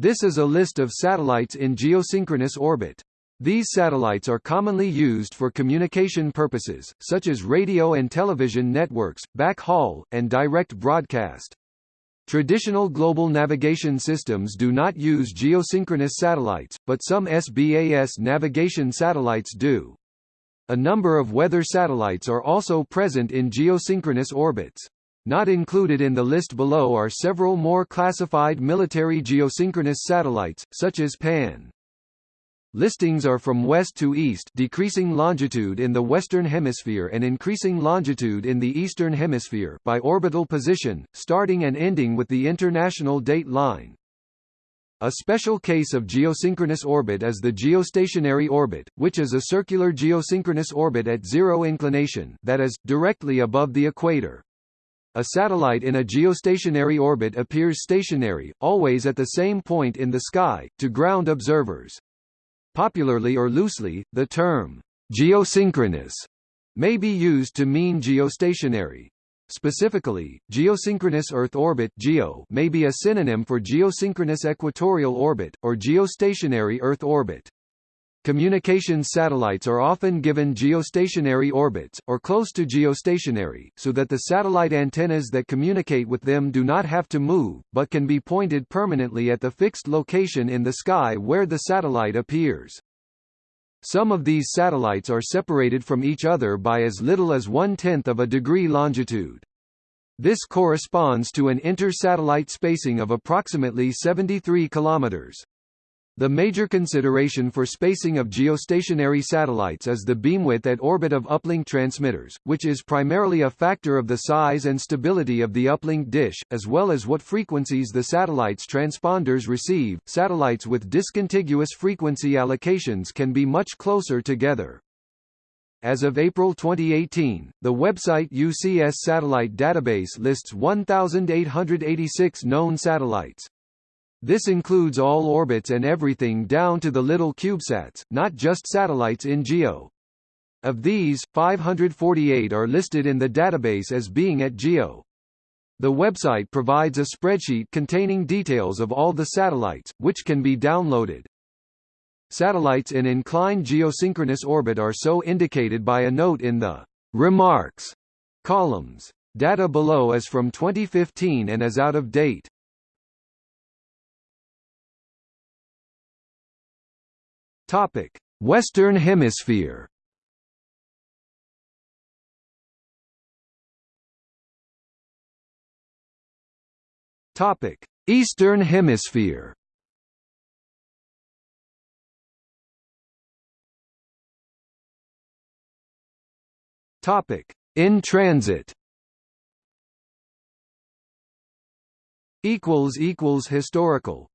This is a list of satellites in geosynchronous orbit. These satellites are commonly used for communication purposes, such as radio and television networks, backhaul, and direct broadcast. Traditional global navigation systems do not use geosynchronous satellites, but some SBAS navigation satellites do. A number of weather satellites are also present in geosynchronous orbits. Not included in the list below are several more classified military geosynchronous satellites, such as PAN. Listings are from west to east decreasing longitude in the western hemisphere and increasing longitude in the eastern hemisphere by orbital position, starting and ending with the international date line. A special case of geosynchronous orbit is the geostationary orbit, which is a circular geosynchronous orbit at zero inclination that is, directly above the equator. A satellite in a geostationary orbit appears stationary, always at the same point in the sky, to ground observers. Popularly or loosely, the term geosynchronous may be used to mean geostationary. Specifically, geosynchronous Earth orbit (GEO) may be a synonym for geosynchronous equatorial orbit or geostationary Earth orbit. Communications satellites are often given geostationary orbits, or close to geostationary, so that the satellite antennas that communicate with them do not have to move, but can be pointed permanently at the fixed location in the sky where the satellite appears. Some of these satellites are separated from each other by as little as one-tenth of a degree longitude. This corresponds to an inter-satellite spacing of approximately 73 kilometers. The major consideration for spacing of geostationary satellites is the beamwidth at orbit of uplink transmitters, which is primarily a factor of the size and stability of the uplink dish, as well as what frequencies the satellite's transponders receive. Satellites with discontiguous frequency allocations can be much closer together. As of April 2018, the website UCS Satellite Database lists 1,886 known satellites. This includes all orbits and everything down to the little CubeSats, not just satellites in GEO. Of these, 548 are listed in the database as being at GEO. The website provides a spreadsheet containing details of all the satellites, which can be downloaded. Satellites in inclined geosynchronous orbit are so indicated by a note in the Remarks columns. Data below is from 2015 and is out of date. Topic: Western Hemisphere. Topic: Eastern Hemisphere. Topic: In transit. Equals equals historical